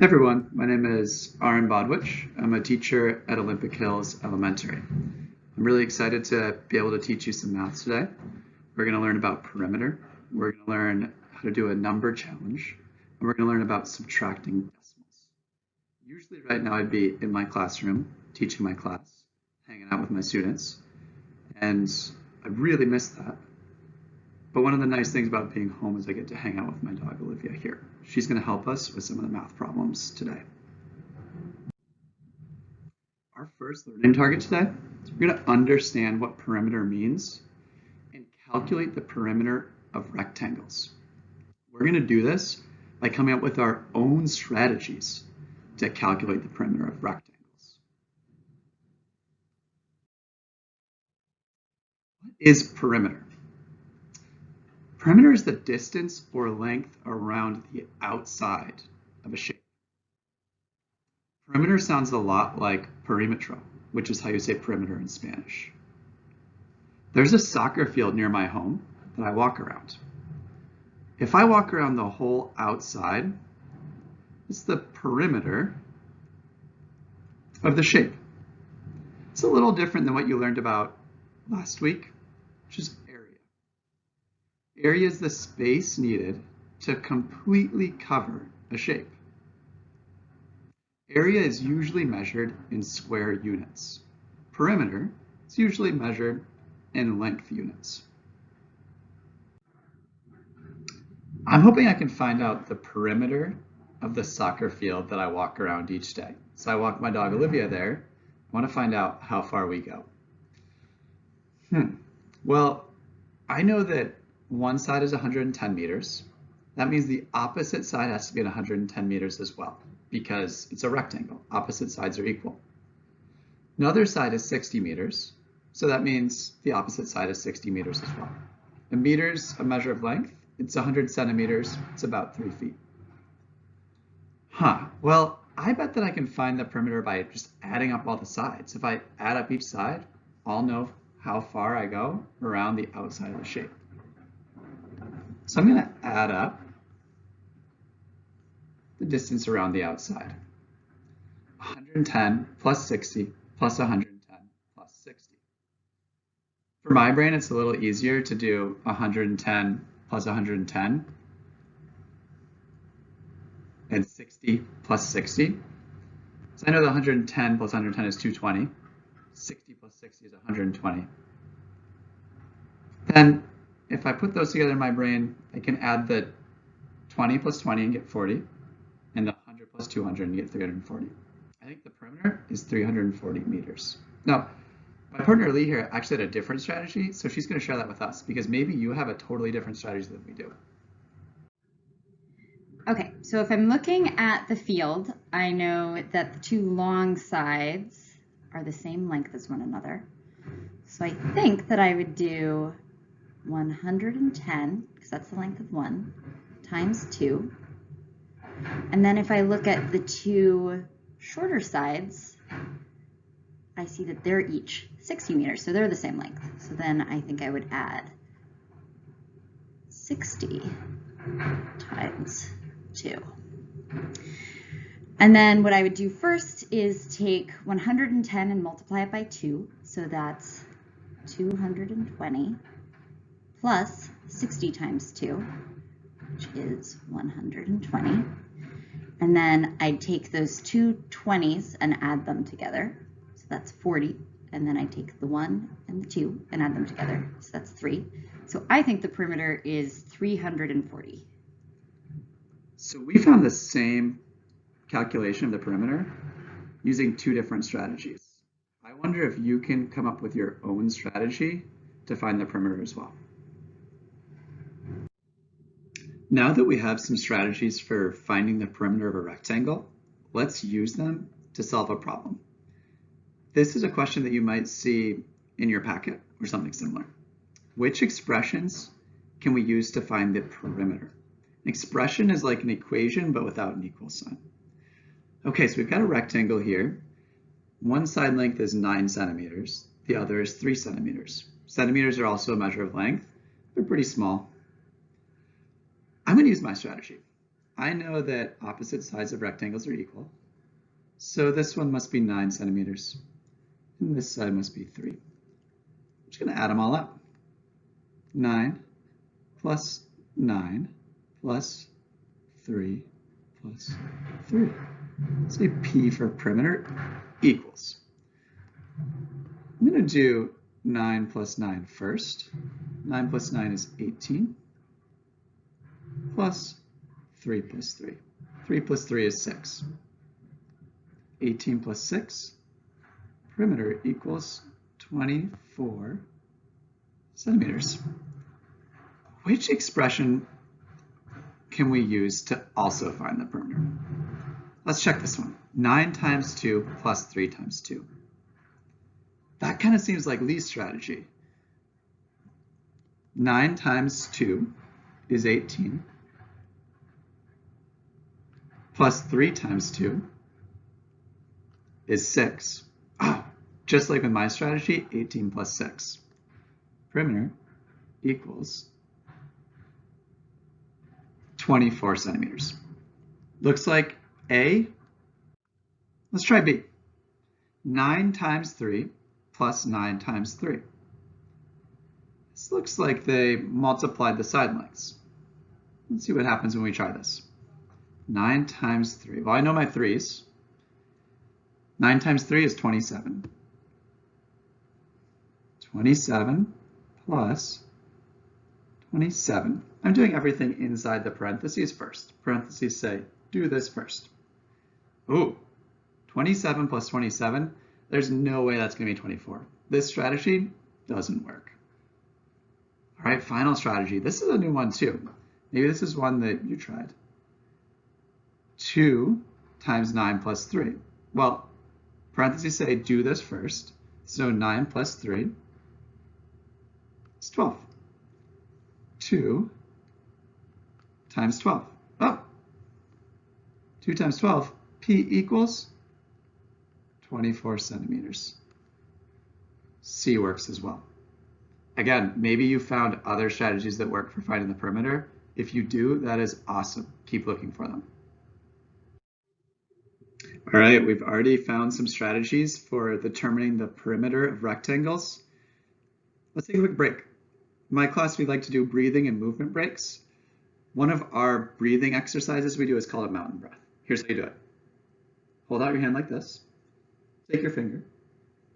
Everyone, my name is Aaron Bodwich. I'm a teacher at Olympic Hills Elementary. I'm really excited to be able to teach you some math today. We're going to learn about perimeter. We're going to learn how to do a number challenge. And we're going to learn about subtracting decimals. Usually right now I'd be in my classroom teaching my class, hanging out with my students. And I really miss that. But one of the nice things about being home is I get to hang out with my dog Olivia here. She's going to help us with some of the math problems today. Our first learning target today is we're going to understand what perimeter means and calculate the perimeter of rectangles. We're going to do this by coming up with our own strategies to calculate the perimeter of rectangles. What is perimeter? Perimeter is the distance or length around the outside of a shape. Perimeter sounds a lot like perimetro, which is how you say perimeter in Spanish. There's a soccer field near my home that I walk around. If I walk around the whole outside, it's the perimeter of the shape. It's a little different than what you learned about last week, which is Area is the space needed to completely cover a shape. Area is usually measured in square units. Perimeter is usually measured in length units. I'm hoping I can find out the perimeter of the soccer field that I walk around each day. So I walk my dog Olivia there. I want to find out how far we go. Hmm. Well, I know that one side is 110 meters. That means the opposite side has to be 110 meters as well because it's a rectangle. Opposite sides are equal. Another side is 60 meters. So that means the opposite side is 60 meters as well. A meter's a measure of length. It's 100 centimeters. It's about three feet. Huh. Well, I bet that I can find the perimeter by just adding up all the sides. If I add up each side, I'll know how far I go around the outside of the shape. So I'm going to add up the distance around the outside. 110 plus 60 plus 110 plus 60. For my brain, it's a little easier to do 110 plus 110 and 60 plus 60. So I know the 110 plus 110 is 220. 60 plus 60 is 120. Then if I put those together in my brain, I can add the 20 plus 20 and get 40, and the 100 plus 200 and get 340. I think the perimeter is 340 meters. Now, my partner Lee here actually had a different strategy, so she's going to share that with us because maybe you have a totally different strategy than we do. Okay, so if I'm looking at the field, I know that the two long sides are the same length as one another. So I think that I would do 110, because that's the length of one, times 2. And then if I look at the two shorter sides, I see that they're each 60 meters, so they're the same length. So then I think I would add 60 times 2. And then what I would do first is take 110 and multiply it by 2, so that's 220 plus 60 times 2, which is 120. And then I'd take those two 20s and add them together. So that's 40. And then I take the 1 and the 2 and add them together. So that's 3. So I think the perimeter is 340. So we found the same calculation of the perimeter using two different strategies. I wonder if you can come up with your own strategy to find the perimeter as well. Now that we have some strategies for finding the perimeter of a rectangle, let's use them to solve a problem. This is a question that you might see in your packet or something similar. Which expressions can we use to find the perimeter? An expression is like an equation, but without an equal sign. Okay, so we've got a rectangle here. One side length is nine centimeters. The other is three centimeters. Centimeters are also a measure of length. They're pretty small. I'm going to use my strategy. I know that opposite sides of rectangles are equal. So this one must be 9 centimeters. And this side must be 3. I'm just going to add them all up. 9 plus 9 plus 3 plus 3. Say P for perimeter equals. I'm going to do 9 plus 9 first. 9 plus 9 is 18 plus 3 plus 3. 3 plus 3 is 6. 18 plus 6, perimeter equals 24 centimeters. Which expression can we use to also find the perimeter? Let's check this one. 9 times 2 plus 3 times 2. That kind of seems like Lee's strategy. 9 times 2 is 18 plus 3 times 2 is 6. Oh, just like with my strategy, 18 plus 6. Perimeter equals 24 centimeters. Looks like A. Let's try B. 9 times 3 plus 9 times 3. This looks like they multiplied the side lengths. Let's see what happens when we try this. 9 times 3. Well, I know my 3's. 9 times 3 is 27. 27 plus 27. I'm doing everything inside the parentheses first. Parentheses say, do this first. Ooh, 27 plus 27, there's no way that's going to be 24. This strategy doesn't work. All right, final strategy. This is a new one too. Maybe this is one that you tried. 2 times 9 plus 3. Well, parentheses say do this first. So 9 plus 3 is 12. 2 times 12. Oh, 2 times 12, P equals 24 centimeters. C works as well. Again, maybe you found other strategies that work for finding the perimeter. If you do, that is awesome. Keep looking for them. All right, we've already found some strategies for determining the perimeter of rectangles. Let's take a quick break. In my class, we like to do breathing and movement breaks. One of our breathing exercises we do is called a mountain breath. Here's how you do it. Hold out your hand like this. Take your finger.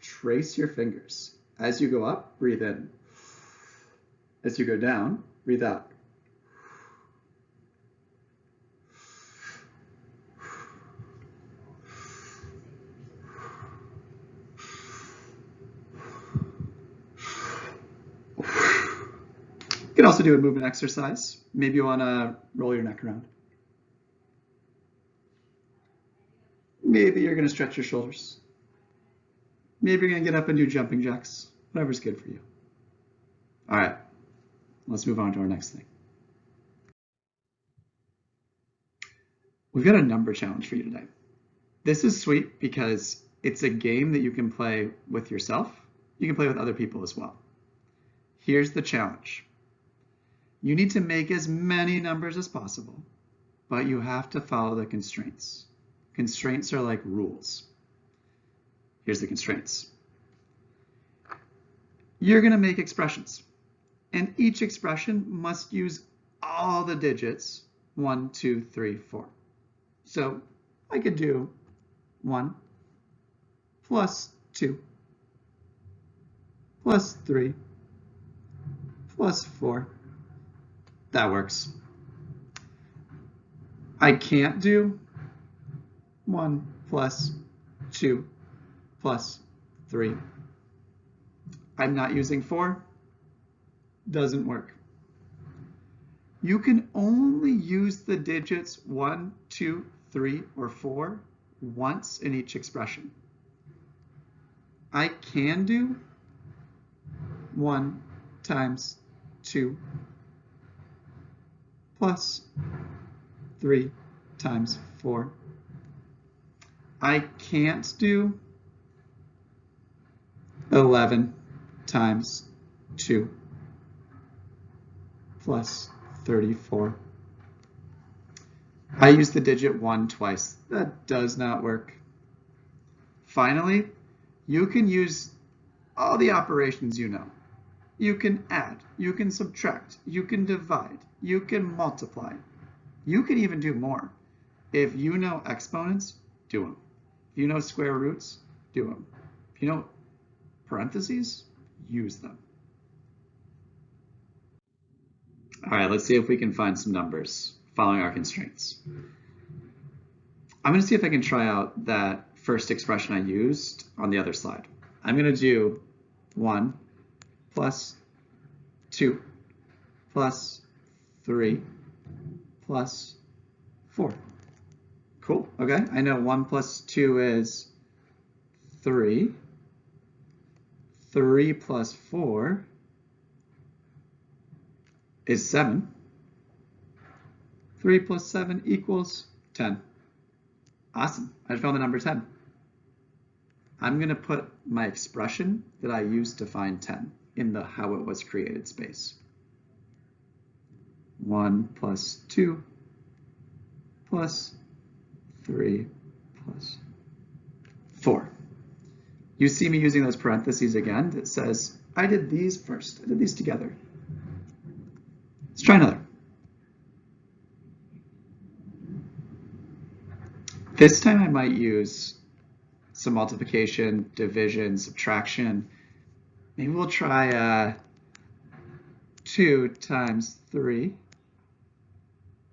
Trace your fingers. As you go up, breathe in. As you go down, breathe out. You can also do a movement exercise. Maybe you want to roll your neck around. Maybe you're going to stretch your shoulders. Maybe you're going to get up and do jumping jacks. Whatever's good for you. All right, let's move on to our next thing. We've got a number challenge for you today. This is sweet because it's a game that you can play with yourself. You can play with other people as well. Here's the challenge. You need to make as many numbers as possible, but you have to follow the constraints. Constraints are like rules. Here's the constraints. You're going to make expressions, and each expression must use all the digits, one, two, three, four. So I could do 1 plus 2 plus 3 plus 4 that works. I can't do 1 plus 2 plus 3. I'm not using 4. Doesn't work. You can only use the digits 1, 2, 3, or 4 once in each expression. I can do 1 times 2 plus 3 times 4. I can't do 11 times 2 plus 34. I use the digit 1 twice. That does not work. Finally, you can use all the operations you know. You can add, you can subtract, you can divide, you can multiply. You can even do more. If you know exponents, do them. If you know square roots, do them. If you know parentheses, use them. All right, let's see if we can find some numbers following our constraints. I'm going to see if I can try out that first expression I used on the other slide. I'm going to do 1 plus 2 plus 3 plus 4. Cool, okay. I know 1 plus 2 is 3. 3 plus 4 is 7. 3 plus 7 equals 10. Awesome, I found the number 10. I'm going to put my expression that I used to find 10 in the how it was created space. 1 plus 2 plus 3 plus 4. You see me using those parentheses again that says, I did these first. I did these together. Let's try another. This time I might use some multiplication, division, subtraction. Maybe we'll try uh, 2 times 3.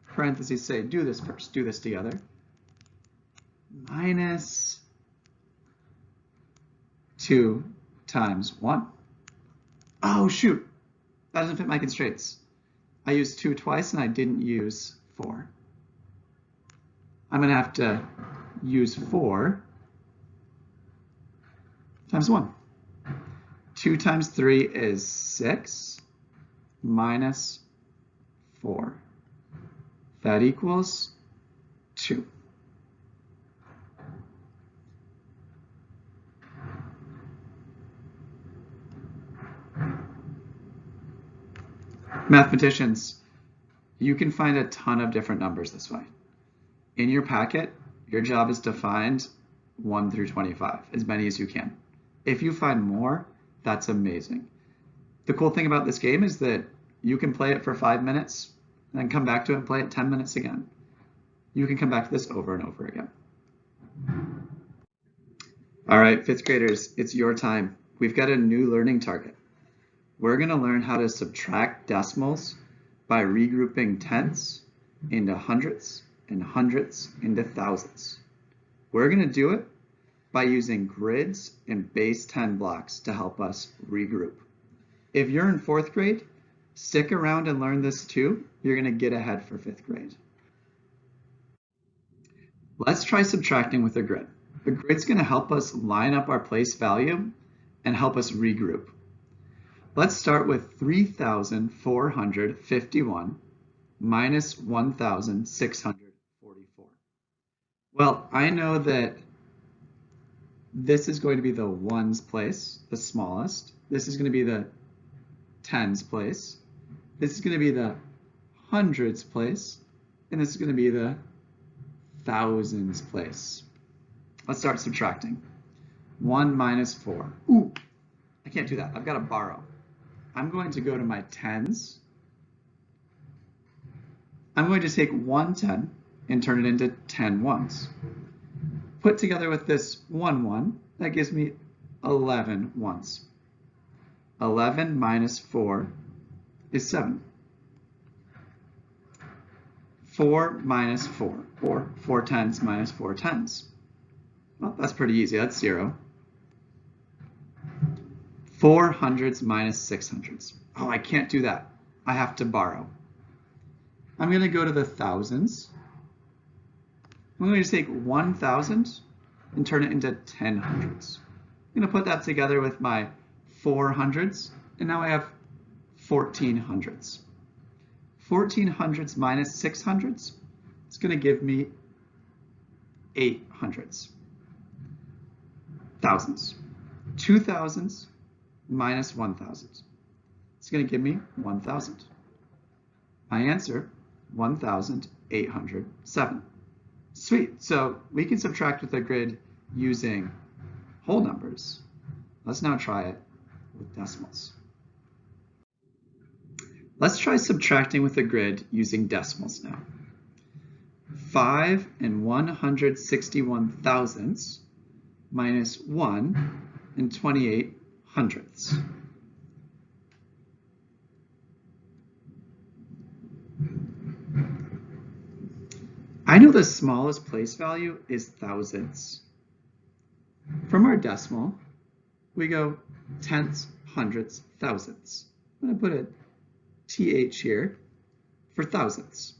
Parentheses say, do this first, do this together. Minus 2 times 1. Oh, shoot. That doesn't fit my constraints. I used 2 twice and I didn't use 4. I'm going to have to use 4 times 1. 2 times 3 is 6 minus 4. That equals 2. Mathematicians, you can find a ton of different numbers this way. In your packet, your job is to find 1 through 25, as many as you can. If you find more, that's amazing. The cool thing about this game is that you can play it for five minutes, and then come back to it and play it 10 minutes again. You can come back to this over and over again. All right, fifth graders, it's your time. We've got a new learning target. We're gonna learn how to subtract decimals by regrouping tenths into hundredths and hundredths into thousands. We're gonna do it by using grids and base 10 blocks to help us regroup. If you're in fourth grade, stick around and learn this too. You're gonna get ahead for fifth grade. Let's try subtracting with a grid. The grid's gonna help us line up our place value and help us regroup. Let's start with 3,451 minus 1,644. Well, I know that this is going to be the ones place, the smallest. This is going to be the tens place. This is going to be the hundreds place. And this is going to be the thousands place. Let's start subtracting. 1 minus 4. Ooh, I can't do that. I've got to borrow. I'm going to go to my tens. I'm going to take one 10 and turn it into 10 ones put together with this 1, 1, that gives me 11 ones. 11 minus 4 is 7. 4 minus 4, or 4 tenths minus 4 tenths. Well, that's pretty easy, that's 0. 4 hundredths minus 6 hundredths. Oh, I can't do that. I have to borrow. I'm going to go to the thousands. I'm going to take 1,000 and turn it into 10 hundredths. I'm going to put that together with my 4 hundredths, and now I have 14 hundredths. 14 hundredths minus 6 hundredths is going to give me 8 hundredths. Thousands. 2 thousands minus 1 thousand. It's going to give me 1,000. My answer, 1,807. Sweet, so we can subtract with a grid using whole numbers. Let's now try it with decimals. Let's try subtracting with a grid using decimals now. 5 and 161 thousandths minus 1 and 28 hundredths. I know the smallest place value is thousandths. From our decimal, we go tenths, hundredths, thousandths. I'm going to put a TH here for thousandths.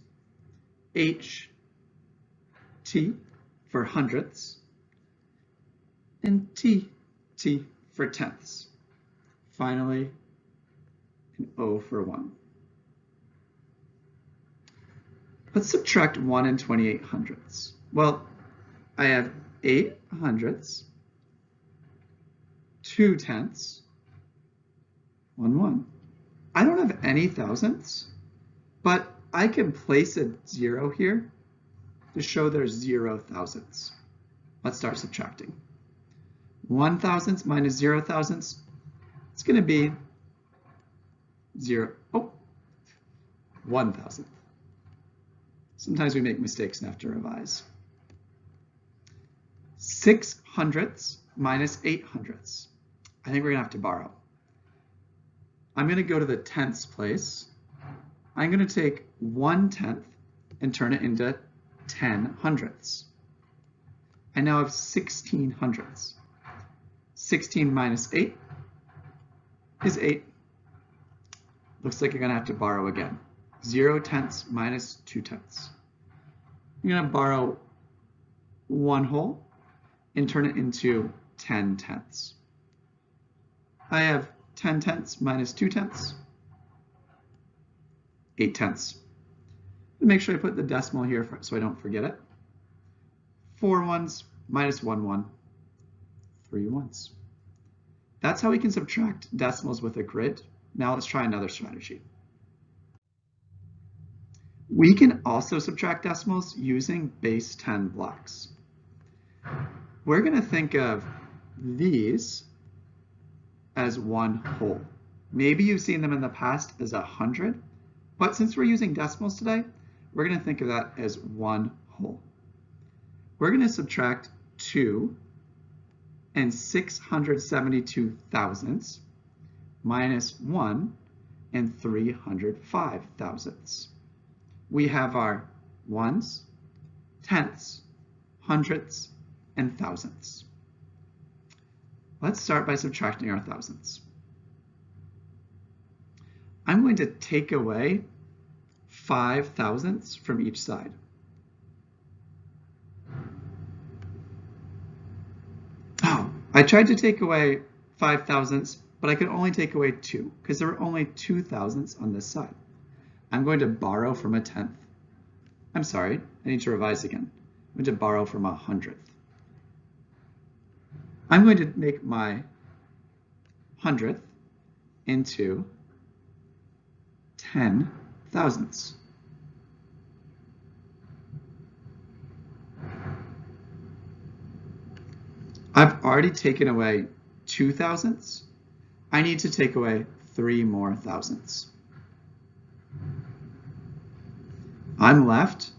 H, T for hundredths, and T, T for tenths. Finally, an O for one. Let's subtract 1 and 28 hundredths. Well, I have 8 hundredths, 2 tenths, 1 1. I don't have any thousandths, but I can place a zero here to show there's zero thousandths. Let's start subtracting. 1 thousandths minus 0 thousandths, it's going to be 0, oh, 1 thousandth. Sometimes we make mistakes and have to revise. 6 hundredths minus 8 hundredths. I think we're to have to borrow. I'm going to go to the tenths place. I'm going to take 1 tenth and turn it into 10 hundredths. I now have 16 hundredths. 16 minus 8 is 8. Looks like you're going to have to borrow again. 0 tenths minus 2 tenths. I'm going to borrow one whole and turn it into 10 tenths. I have 10 tenths minus 2 tenths, 8 tenths. Make sure I put the decimal here so I don't forget it. Four ones minus one one, three ones. That's how we can subtract decimals with a grid. Now let's try another strategy. We can also subtract decimals using base 10 blocks. We're going to think of these as one whole. Maybe you've seen them in the past as a hundred, but since we're using decimals today, we're going to think of that as one whole. We're going to subtract 2 and 672 thousandths minus 1 and 305 thousandths we have our ones, tenths, hundredths, and thousandths. Let's start by subtracting our thousandths. I'm going to take away five thousandths from each side. Oh, I tried to take away five thousandths, but I could only take away two because there were only two thousandths on this side. I'm going to borrow from a tenth. I'm sorry, I need to revise again. I'm going to borrow from a hundredth. I'm going to make my hundredth into 10 thousandths. I've already taken away two thousandths. I need to take away three more thousandths. I'm left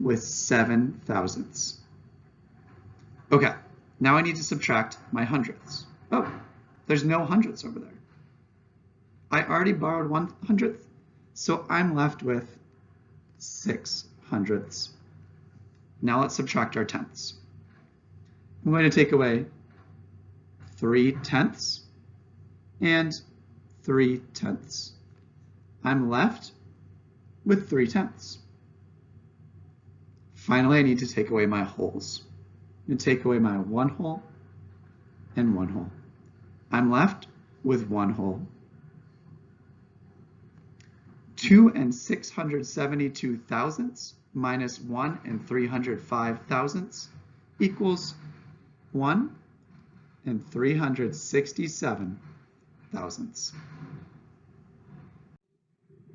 with seven thousandths. Okay, now I need to subtract my hundredths. Oh, there's no hundredths over there. I already borrowed one hundredth, so I'm left with six hundredths. Now let's subtract our tenths. I'm going to take away three tenths and three tenths. I'm left with three tenths. Finally, I need to take away my wholes. To take away my one whole and one whole. I'm left with one whole. 2 and 672 thousandths minus 1 and 305 thousandths equals 1 and 367 thousandths.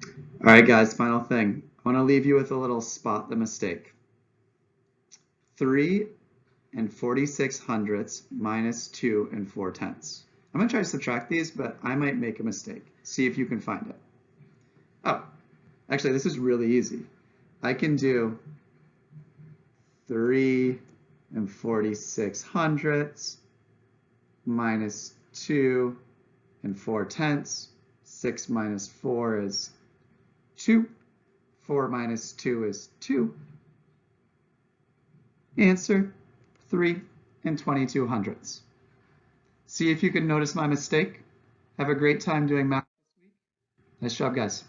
All right, guys, final thing. I want to leave you with a little spot the mistake. 3 and 46 hundredths minus 2 and 4 tenths. I'm going to try to subtract these, but I might make a mistake. See if you can find it. Oh, actually, this is really easy. I can do 3 and 46 hundredths minus 2 and 4 tenths. 6 minus 4 is 2. 4 minus 2 is 2. Answer 3 and 22 hundredths. See if you can notice my mistake. Have a great time doing math this week. Nice job, guys.